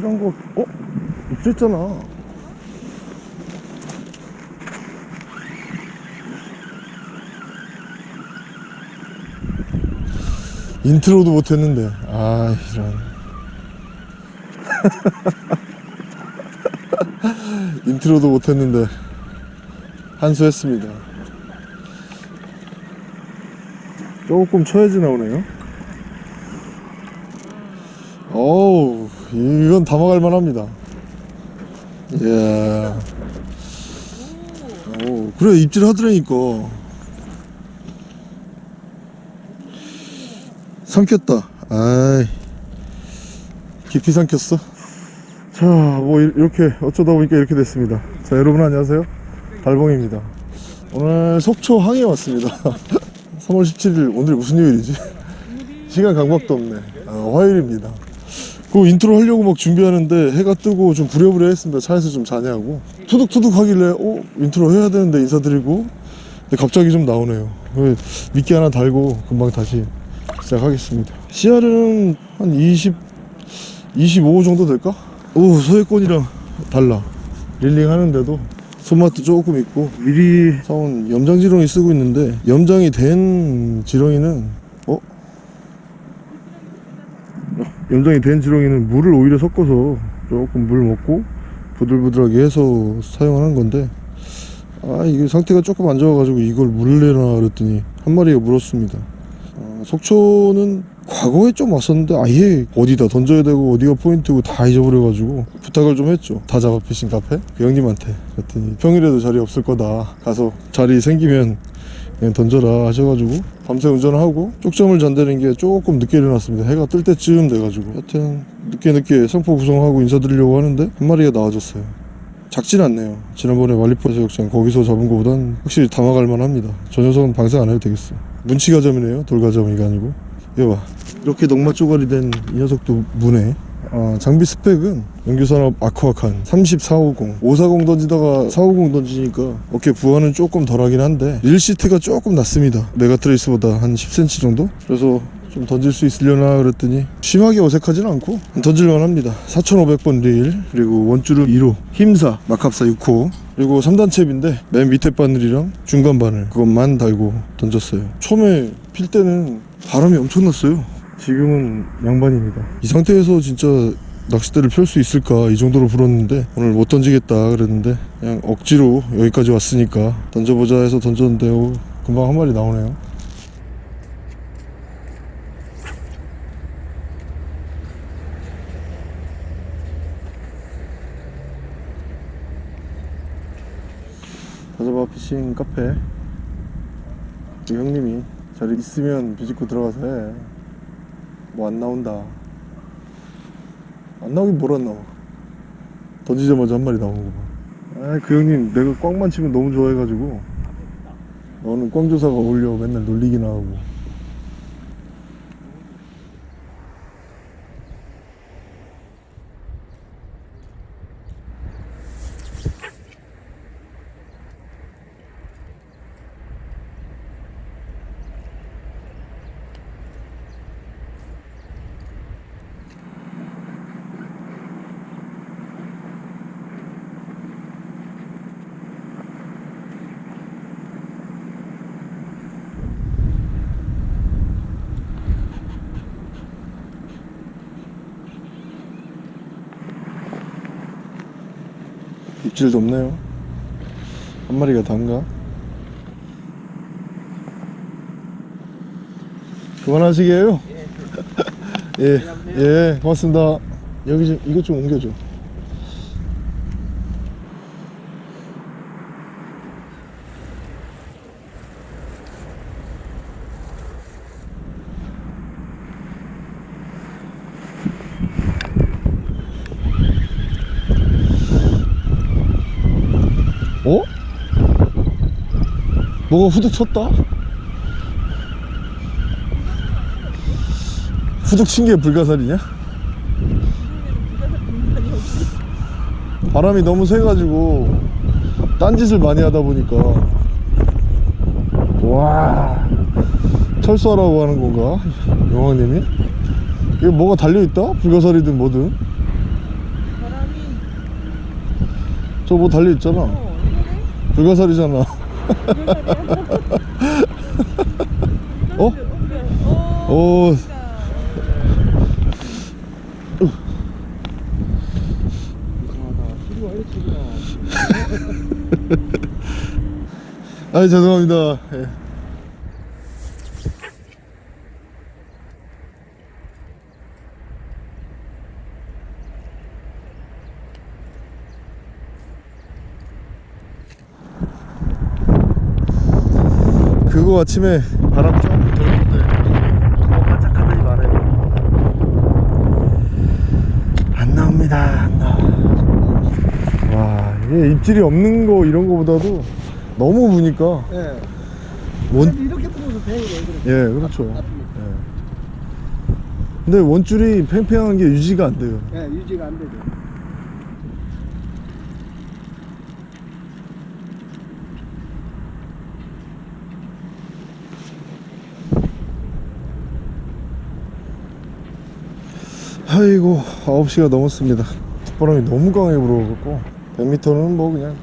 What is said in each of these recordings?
입질한 거 어? 입질했잖아. intro도 못했는데. 아 이런. intro도 못했는데. 한수했습니다. 조금 쳐야지 나오네요. 어우 이건 담아갈 만합니다. 이야 오 그래 입질 하더라니까. 삼켰다. 아이. 깊이 삼켰어? 자 뭐 이렇게 어쩌다 보니까 이렇게 됐습니다. 자 여러분 안녕하세요. 달봉입니다. 오늘 속초 항에 왔습니다. 3월 17일. 오늘 무슨 요일이지? 시간 감각도 없네. 아, 화요일입니다 그 인트로 하려고 막 준비하는데 해가 뜨고 좀 부랴부랴 했습니다. 차에서 좀 자냐고. 투둑투둑 하길래 어? 인트로 해야 되는데 인사드리고. 근데 갑자기 좀 나오네요. 그 미끼 하나 달고 금방 다시 시작하겠습니다. 씨알은 한 20, 25 정도 될까? 오 소액권이랑 달라. reeling 하는데도 손맛도 조금 있고. 미리 사온 염장 지렁이 쓰고 있는데 염장이 된 지렁이는 어? 염장이 된 지렁이는 물을 오히려 섞어서 조금 물 먹고 부들부들하게 해서 사용하는 건데 아 이게 상태가 조금 안 좋아가지고 이걸 물내나 그랬더니 한 마리가 물었습니다. 어, 속초는 과거에 좀 왔었는데 아예 어디다 던져야 되고 어디가 포인트고 다 잊어버려가지고 부탁을 좀 했죠. 다 잡아 피싱 카페? 그 형님한테. 그랬더니 평일에도 자리 없을 거다. 가서 자리 생기면 그냥 던져라 하셔가지고 밤새 운전하고 쪽잠을 잔다는 게 조금 늦게 일어났습니다. 해가 뜰 때쯤 돼가지고. 하여튼 늦게 늦게 상포 구성하고 인사드리려고 하는데 한 마리가 나와줬어요. 작진 않네요. 지난번에 만리포 해수욕장 거기서 잡은 것보단 확실히 담아갈 만합니다. 저 녀석은 방생 안 해도 되겠어. 문치가자미네요. 돌가자미가 아니고. 이거 봐. 이렇게 넝마 쪼가리 된 이 녀석도 무네 아, 장비 스펙은 연규산업 아쿠아칸 3450 540 던지다가 450 던지니까 어깨 부하는 조금 덜하긴 한데 reel seat가 조금 낮습니다. 메가트레이스보다 한 10cm 정도? 그래서 좀 던질 수 있으려나 그랬더니 심하게 어색하진 않고 던질만 합니다. 4500번 릴 그리고 원줄은 2호 힘사 마캅사 6호. 그리고 3단챕인데 맨 밑에 바늘이랑 중간 바늘 그것만 달고 던졌어요. 처음에 필 때는 바람이 엄청났어요 지금은 양반입니다. 이 상태에서 진짜 낚싯대를 펼 수 있을까? 이 정도로 불었는데 오늘 못 던지겠다 그랬는데 그냥 억지로 여기까지 왔으니까 던져보자 해서 던졌는데 오, 금방 한 마리 나오네요. 가자바 피싱 카페. 그 형님이 자리 있으면 비집고 들어가서 해. 뭐 안 나온다. 안 나오긴 뭘안 나와. 던지자마자 한 마리 나오는 거 봐. 아, 그 형님 내가 꽝만 치면 너무 좋아해가지고 너는 꽝조사가 어울려 맨날 놀리기나 하고. 입질도 없네요. 한 마리가 단가? 그만하시게요? 예, 예, 고맙습니다. 여기 좀, 이것 좀 옮겨줘. 어? 뭐가 후둑 쳤다? 후둑 친 게 불가사리냐? 바람이 너무 세가지고 딴짓을 많이 하다 보니까 와 철수하라고 하는 건가? 영왕님이? 이게 뭐가 달려있다? 불가사리든 뭐든 저 뭐 달려있잖아 어? 불가사리잖아 어? 어, 오 아이 죄송합니다 예. 그거 아침에 바람 조금 어, 반짝하더니 많아요 안 나옵니다 안 나와 와 이게 입질이 없는 거 이런 거보다도 너무 부니까 예. 원, 이렇게 보면서 배우래. 예 그렇죠 예. 근데 원줄이 팽팽한 게 유지가 안 돼요 예, 유지가 안 되죠. 아이고 9시가 넘었습니다. 바람이 너무 강하게 불어갖고 100m는 뭐 그냥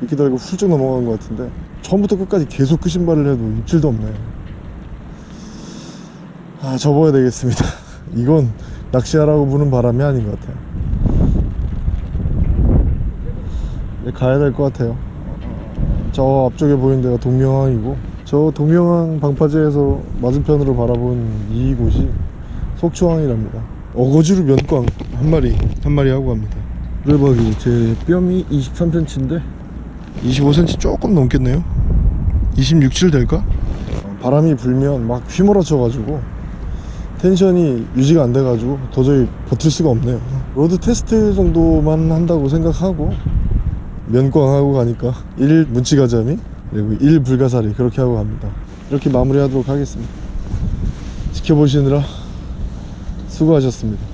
이렇게 달고 훌쩍 넘어간 것 같은데 처음부터 끝까지 계속 그 신발을 해도 입질도 없네 아 접어야 되겠습니다. 이건 낚시하라고 부는 바람이 아닌 것 같아요. 이제 가야 될 것 같아요. 저 앞쪽에 보이는 데가 동명항이고 저 동명항 방파제에서 맞은편으로 바라본 이곳이 속초항이랍니다 어거지로 면꽝 한 마리 한 마리 하고 갑니다. 레박이 제 뼘이 23cm인데? 25cm 조금 넘겠네요. 26, 7 될까? 바람이 불면 막 휘몰아쳐 가지고 tension이 유지가 안 돼 가지고 도저히 버틸 수가 없네요. rod 테스트 정도만 한다고 생각하고 면꽝하고 가니까 1 문치가자미 그리고 1 불가사리 그렇게 하고 갑니다. 이렇게 마무리하도록 하겠습니다. 지켜보시느라 수고하셨습니다